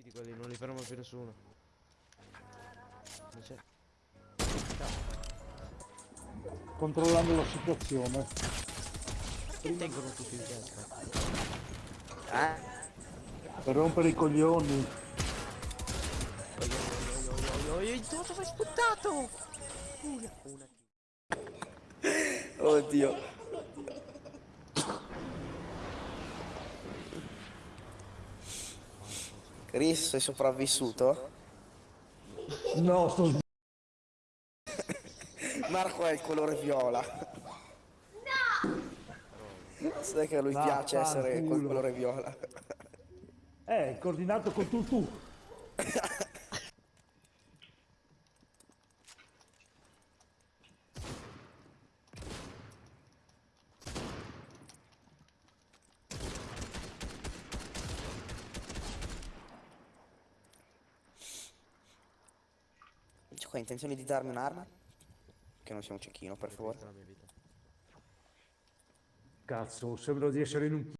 Partiti quelli, non li ferma più nessuno. Non c'è. Controllando la situazione. Che tengono tutti in testa? Eh? Per rompere i coglioni. Dove hai sputtato? Una. Oddio. Chris, sei sopravvissuto? No, sto sbagliando. Marco è il colore viola. Sai che a lui No, piace essere col colore viola. Eh, coordinato con tu qua intenzione di darmi un'arma? Che non sia un cecchino, per favore. Cazzo, sembra di essere in un...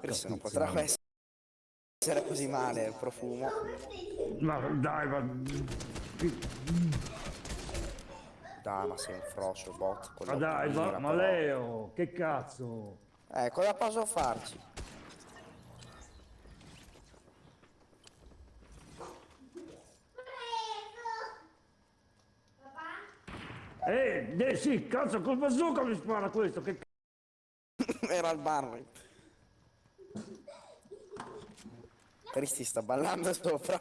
Chris non potrà essere così male il profumo. Ma dai, ma... Dai, ma sei un frocio bot. Ma dai, ma, ma. Leo, che cazzo? Eh, cosa posso farci? Eh, eh sì, cazzo, col bazooka mi spara questo, che cazzo? Era al bar. Cristi sta ballando sopra.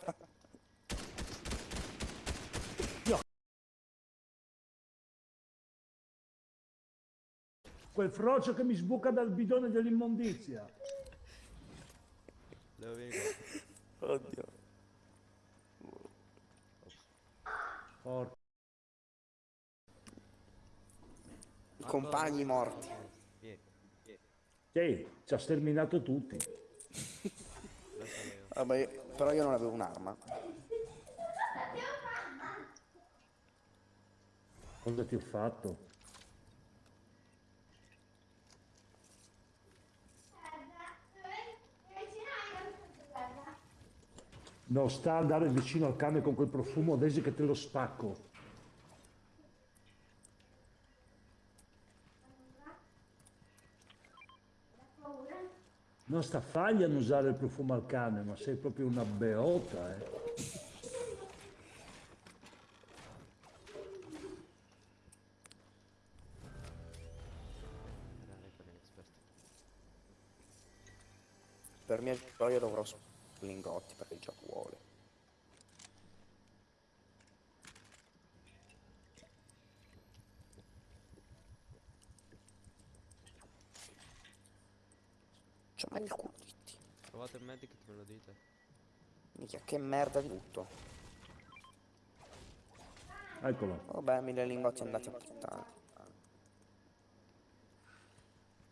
Quel frocio che mi sbuca dal bidone dell'immondizia. Oddio. Porca. Compagni morti. Sì, ci ha sterminato tutti. Vabbè, però io non avevo un'arma. Cosa ti ho fatto? Non sta a andare vicino al cane con quel profumo Desi che te lo spacco. Non sta fagli a usare il profumo al cane, ma sei proprio una beota, eh. Per mia gioia dovrò lingotti perché il gioco vuole. C'è mai il culo. Trovate il medikit, me lo dite. Minchia, che merda di tutto. Eccolo. Vabbè, mille lingotti andati a puttana.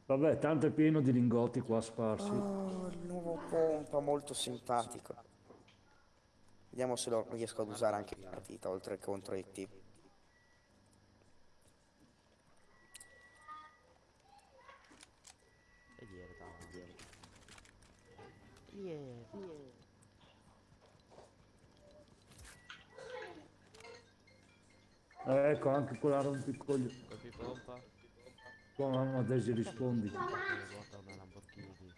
Vabbè, tanto è pieno di lingotti qua sparsi. Oh, il nuovo pompa molto simpatico. Vediamo se lo riesco ad usare anche in partita, oltre che contro i T. E ieri, dai, ieri. Ieri, ieri. Eh, ecco, anche quella rompicoglioni. Colpi pompa. Tua mamma Desi rispondi. Una Lamborghini.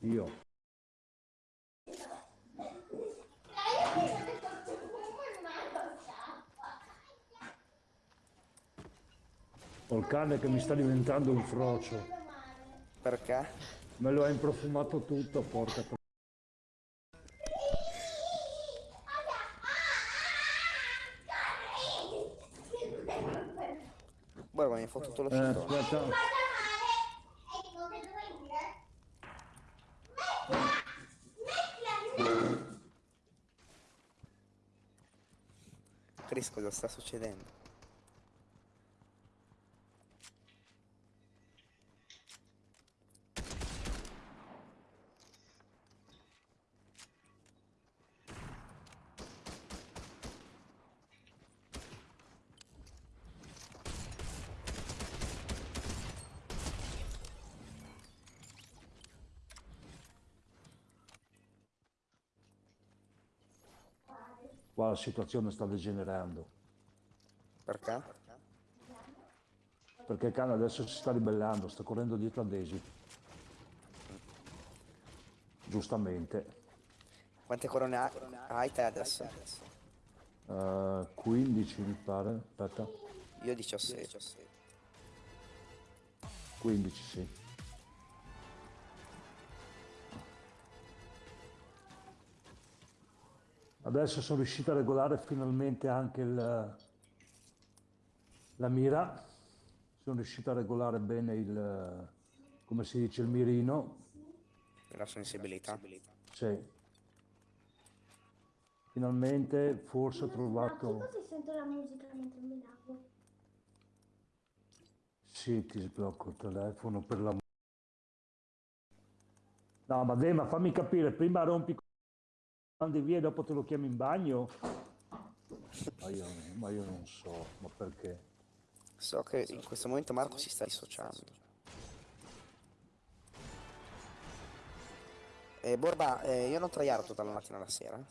Io. Ho il cane che mi sta diventando un frocio. Perché? Me lo ha improfumato tutto, porca tro- Guarda, mi hai fottuto lo Eh, aspetta. Chris, cosa sta succedendo? Qua la situazione sta degenerando. Perché? Perché il cane adesso si sta ribellando, sta correndo dietro a Daisy. Giustamente. Quante corone ha- hai te adesso? Eh, 15 mi pare. Aspetta. Io 17. 15 sì. Adesso sono riuscito a regolare finalmente anche il- la mira. Sono riuscito a regolare bene il, come si dice, il mirino. La sensibilità. Sì. Finalmente forse ho trovato... Scusi, sento la musica mentre mi lavo. Sì, ti sblocco il telefono per la... No, ma Dema, fammi capire, prima rompi mandi via e dopo te lo chiami in bagno? Ma io, ma io non so, ma perché? So che in questo momento Marco si sta dissociando. Eh, Borba, eh, io non traiarto dalla mattina alla sera.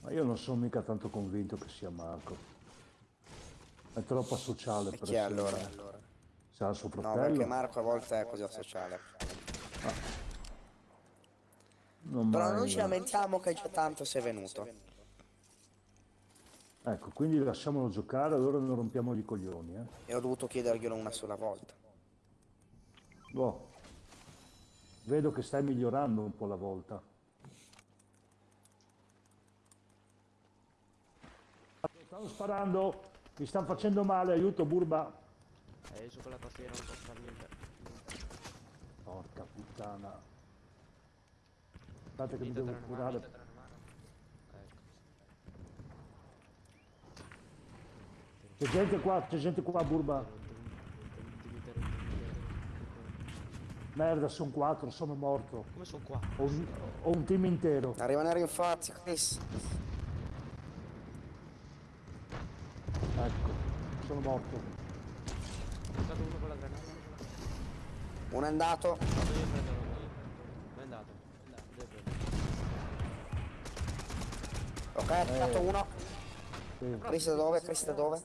Ma io non sono mica tanto convinto che sia Marco. È troppo sociale E per chi essere... allora? Sa suo No, fratello? perché Marco a volte è così asociale. non Però non ci lamentiamo che già tanto è venuto. Ecco, quindi lasciamolo giocare, allora non rompiamo i coglioni, eh. E ho dovuto chiederglielo una sola volta. Boh. Vedo che stai migliorando un po' la volta. Stanno sparando, mi stanno facendo male, aiuto Burba. Io su quella tastiera non posso fare niente. Porca puttana. Aspetta che mi devo curare. Ecco. C'è gente qua, c'è gente qua Burba. Merda, sono quattro, sono morto. Come sono qua? Ho un, ho un team intero. Arrivano i rinforzi, Chris. Ecco, sono morto. Uno è andato. Vado io. È andato. Ok, è andato uno. Sì. Chris da dove? Chris da dove?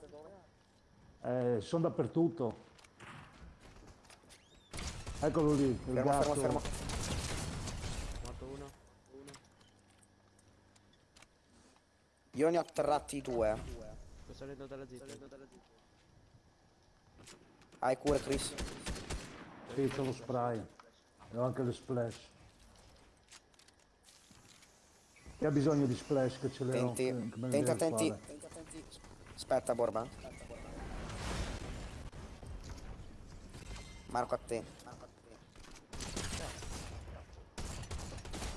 Eh, sono dappertutto. Eccolo lì, il Fermo, gatto. fermo, fermo. Morto uno. Uno. Io ne ho atterrati due. Sto salendo dalla zitta. Hai cure, Chris? Sì, c'ho lo spray. E ho anche le splash. Chi ha bisogno di splash che ce le ho? Le attenti? Aspetta, Borba. Marco a te.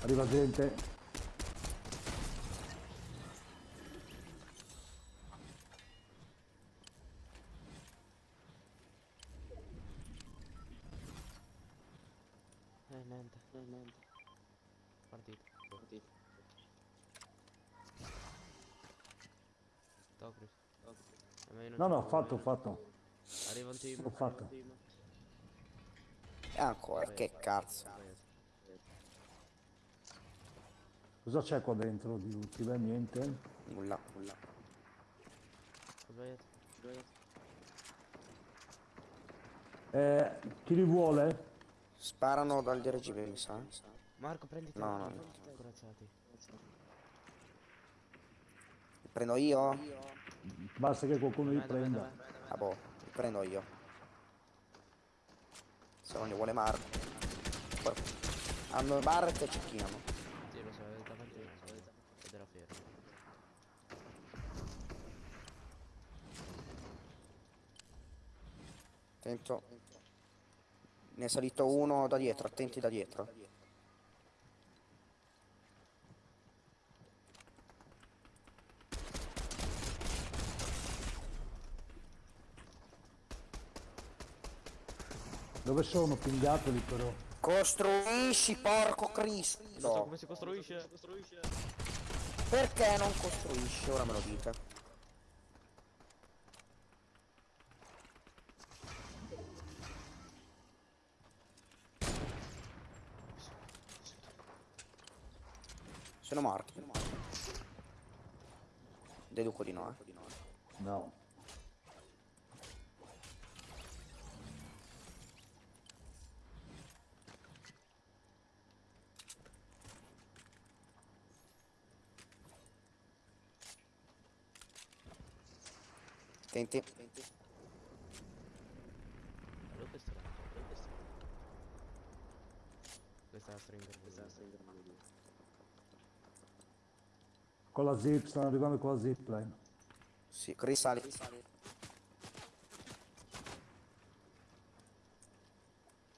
Arriva gente. Eh, niente. Eh, niente. Partito. Partito. Chris. Eh, No, no, ho fatto, ho fatto. Arriva un team. L'ho fatto. arriva un team. E ancora, che cazzo. Cosa c'è qua dentro di utile? Niente. Nulla, nulla. Ho sbagliato. ho sbagliato. Eh, chi li vuole? Sparano dal dirigibile, mi sa. Marco, prenditi No, no, Corazzati. Li prendo io? Basta che qualcuno li prenda. Ah boh, li prendo io. Se non li vuole Marco. Hanno barret e cecchinano. Sì, lo so, è davanti lo so, ed era fermo. Attento. Ne è salito uno da dietro, attenti da dietro. Dove sono? Pingateli però. Costruisci, porco Cristo! Non so come si costruisce. Costruisce. Perché non costruisci? Ora me lo dite. Sono morti. Deduco di no, eh. No. Che strano. Questa è la stringa, questa è la stringa. Con la zip, stanno arrivando con la zipline. Sì, risali.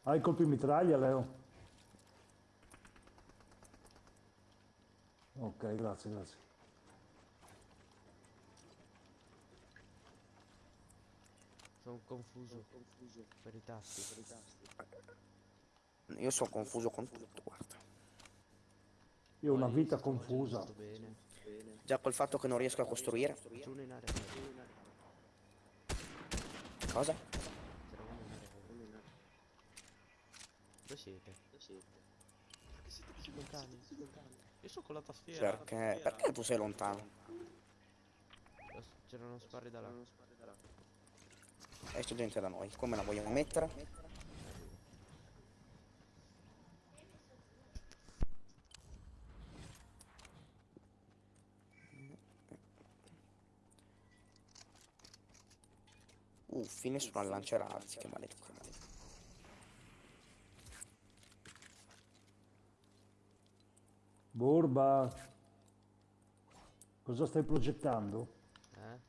Hai colpi mitraglia, Leo? Ok, grazie, grazie. Sono confuso, confuso per i tasti, per i tasti. Io sono confuso con tutto, guarda. Io ho una vita confusa. bene. Già col fatto che non riesco a costruire. Cosa? C'era uno in area, uno in area. Dove siete? Dove siete? Perché siete così lontani? Io sono con la tastiera. Perché, perché tu sei lontano? Lo- C'erano sparri da là. E c'è gente da noi. Come la vogliamo mettere? Uffi, nessuno al lanciarazzi, che maleducato. Borba, cosa stai progettando? Eh?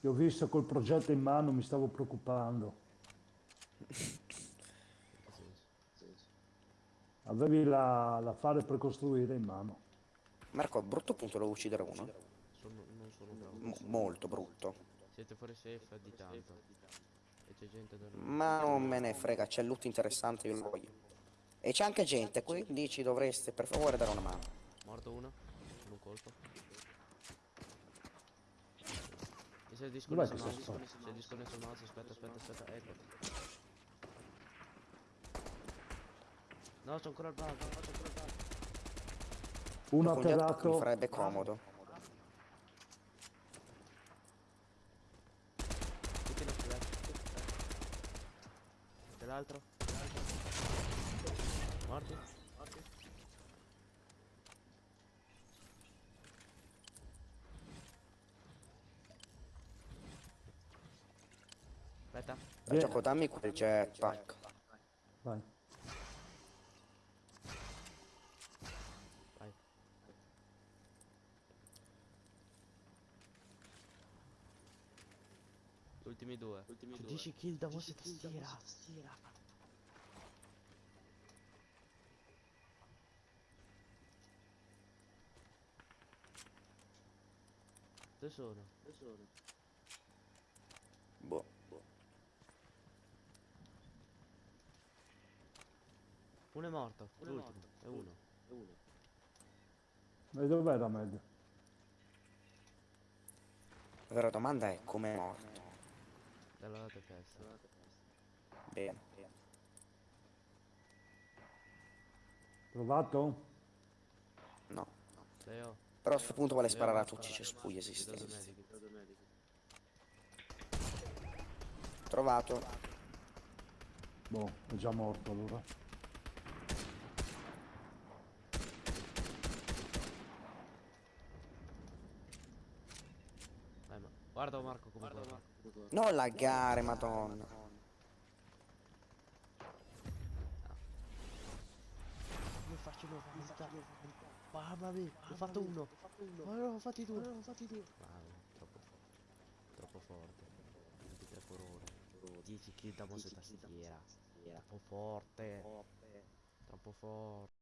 Ti ho visto col progetto in mano, mi stavo preoccupando. Avevi la- l'affare per costruire in mano. Marco, a brutto punto devo uccidere uno. Molto brutto. Siete fuori safe di tanto. E c'è gente da Ma non me ne frega, c'è loot interessante, io lo voglio. E c'è anche gente, quindi ci dovreste per favore dare una mano. Morto uno? Con un colpo. Dov'è disconnesso il questo mouse? spazio? Si è disconnesso il mouse, aspetta, aspetta, aspetta, ecco. No, c'è ancora il bug, c'è ancora il bug. Uno altri mi atterrato, farebbe comodo. Tutti nostri left. E l'altro? Morti? Morti? Aspetta. Gioco, dammi quel jetpack. vai. Vai. Ultimi due. Ultimi 10 kill da mouse e tastiera. Dove sono? Dove sono? Boh. Uno è morto. L'ultimo. È uno. È uno. E dov'è la med? La vera domanda è come è morto. Dalla lato testa. Bene. Trovato? No. Leo. Però a questo punto vuole sparare a tutti i cespugli esistenti. Trovato. Boh, è già morto allora. Guarda Marco come guarda. Non laggare, madonna. Come faccio vita? Mamma mia, ho fatto uno. Ma no, ho fatti due. ho fatti due. Bravo, troppo forte. Troppo forte. 23 per ora. 10 kill da mouse e tastiera. Troppo forte. Troppo forte.